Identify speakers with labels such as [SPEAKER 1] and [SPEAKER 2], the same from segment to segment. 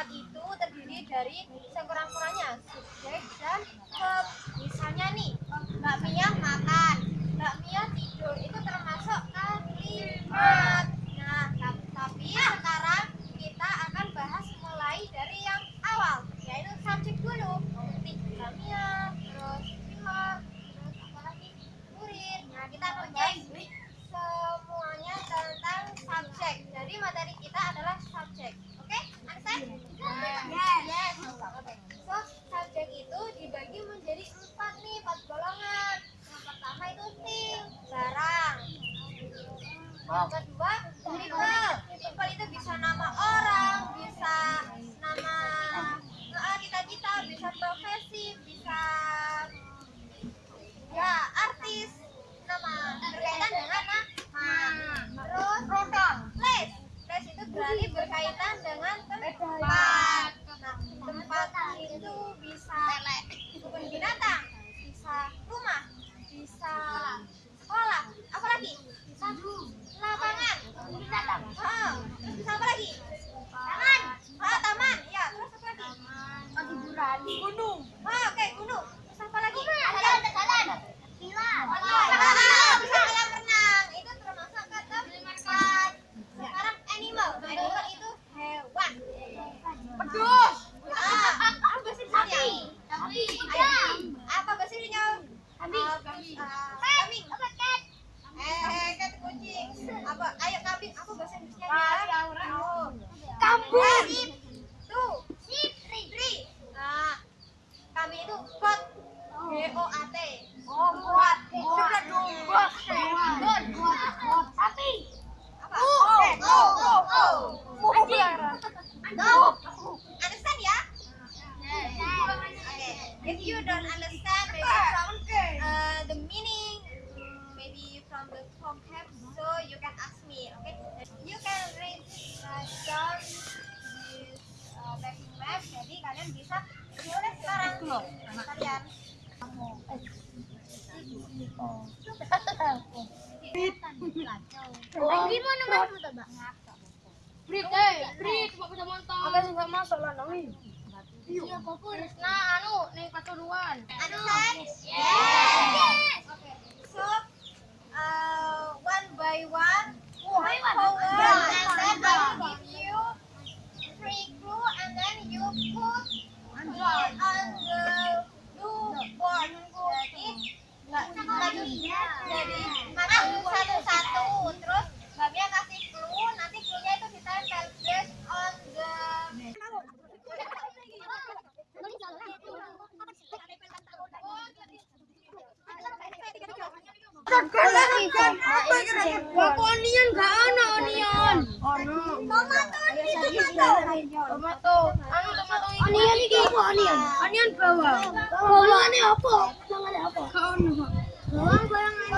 [SPEAKER 1] semangat itu terdiri dari sekurang-kurangnya subjek dan verb. Misalnya nih, Mbak Mia makan, Mbak Mia tidur, itu termasuk kalimat. Nah, tapi sekarang people itu bisa nama orang bisa nama eh, cita-cita bisa profesi bisa ya artis nama berkaitan dengan O A T.
[SPEAKER 2] Oh, buat. Sudah dong. Buat. Buat. Sapi.
[SPEAKER 1] Apa?
[SPEAKER 2] Go.
[SPEAKER 1] Understand ya? Okay. If you don't understand, maybe from uh, the meaning, maybe from the vocab, so you can ask me. Okay? You can read uh, down this uh, backing map. Jadi kalian bisa tulis sekarang kalian.
[SPEAKER 2] Brit, eh, Brit, masuk lah, nami. Siapa pun. Nah, anu, nih.
[SPEAKER 1] Understand? Yes. So, uh, one by one, one
[SPEAKER 2] onion gak ana onion? Ono. Tomato. Anu tomato iki. Onion iki apa onion? Onion bawang. Bawangane apa? Bawangane apa? Gak ono, Pak. Bawang bayangane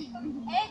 [SPEAKER 1] Ei,